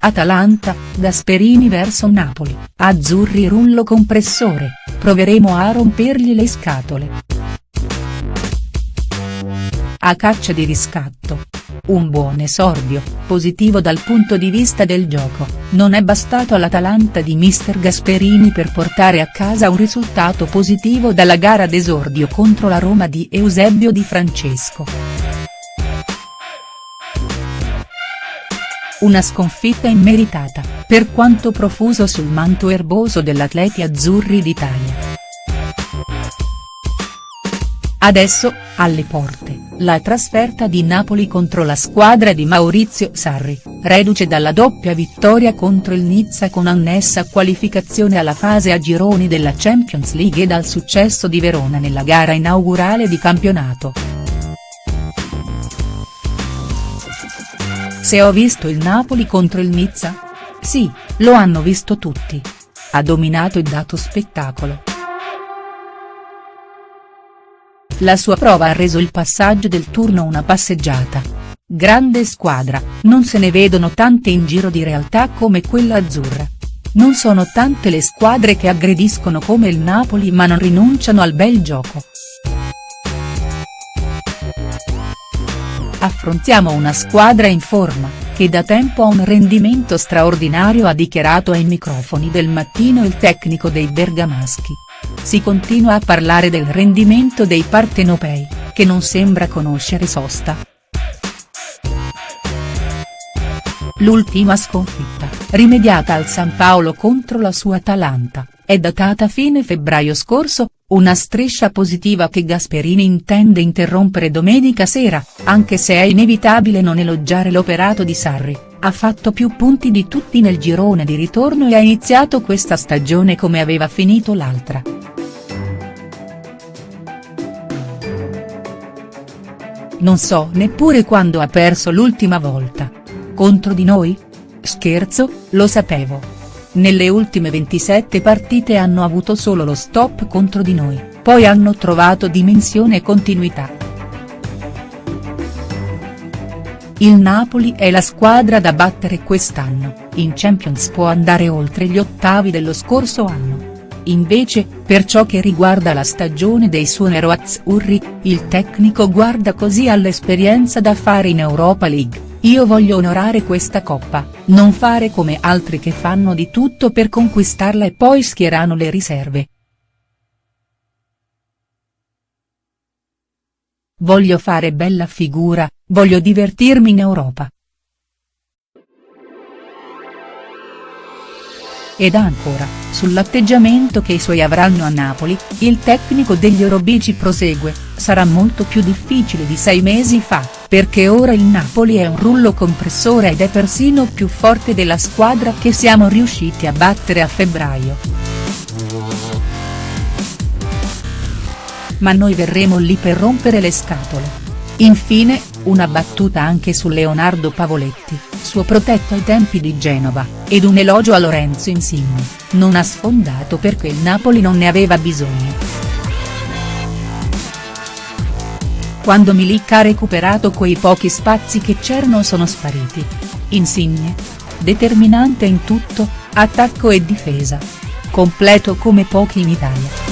Atalanta, Gasperini verso Napoli, azzurri rullo compressore, proveremo a rompergli le scatole. A caccia di riscatto. Un buon esordio, positivo dal punto di vista del gioco, non è bastato all'Atalanta di mister Gasperini per portare a casa un risultato positivo dalla gara d'esordio contro la Roma di Eusebio Di Francesco. Una sconfitta immeritata, per quanto profuso sul manto erboso dell'Atleti Azzurri d'Italia. Adesso, alle porte, la trasferta di Napoli contro la squadra di Maurizio Sarri, reduce dalla doppia vittoria contro il Nizza con annessa qualificazione alla fase a gironi della Champions League e dal successo di Verona nella gara inaugurale di campionato. Se ho visto il Napoli contro il Nizza? Sì, lo hanno visto tutti. Ha dominato e dato spettacolo. La sua prova ha reso il passaggio del turno una passeggiata. Grande squadra, non se ne vedono tante in giro di realtà come quella azzurra. Non sono tante le squadre che aggrediscono come il Napoli ma non rinunciano al bel gioco. Affrontiamo una squadra in forma, che da tempo ha un rendimento straordinario ha dichiarato ai microfoni del mattino il tecnico dei bergamaschi. Si continua a parlare del rendimento dei partenopei, che non sembra conoscere sosta. L'ultima sconfitta, rimediata al San Paolo contro la sua Atalanta, è datata fine febbraio scorso, una striscia positiva che Gasperini intende interrompere domenica sera, anche se è inevitabile non elogiare l'operato di Sarri, ha fatto più punti di tutti nel girone di ritorno e ha iniziato questa stagione come aveva finito l'altra. Non so neppure quando ha perso l'ultima volta. Contro di noi? Scherzo, lo sapevo. Nelle ultime 27 partite hanno avuto solo lo stop contro di noi, poi hanno trovato dimensione e continuità. Il Napoli è la squadra da battere quest'anno, in Champions può andare oltre gli ottavi dello scorso anno. Invece, per ciò che riguarda la stagione dei suoi nero-azzurri, il tecnico guarda così all'esperienza da fare in Europa League. Io voglio onorare questa coppa, non fare come altri che fanno di tutto per conquistarla e poi schierano le riserve. Voglio fare bella figura, voglio divertirmi in Europa. Ed ancora, sull'atteggiamento che i suoi avranno a Napoli, il tecnico degli Orobici prosegue, sarà molto più difficile di sei mesi fa, perché ora il Napoli è un rullo compressore ed è persino più forte della squadra che siamo riusciti a battere a febbraio. Ma noi verremo lì per rompere le scatole. Infine, una battuta anche su Leonardo Pavoletti, suo protetto ai tempi di Genova, ed un elogio a Lorenzo Insigne, non ha sfondato perché il Napoli non ne aveva bisogno. Quando Milik ha recuperato quei pochi spazi che c'erano sono spariti. Insigne. Determinante in tutto, attacco e difesa. Completo come pochi in Italia.